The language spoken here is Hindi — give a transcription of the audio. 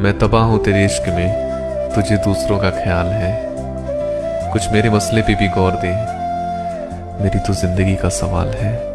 मैं तबाह हूँ तेरे इश्क में। तुझे दूसरों का ख्याल है। कुछ मेरे मसले पे भी गौर दे। मेरी तो ज़िंदगी का सवाल है।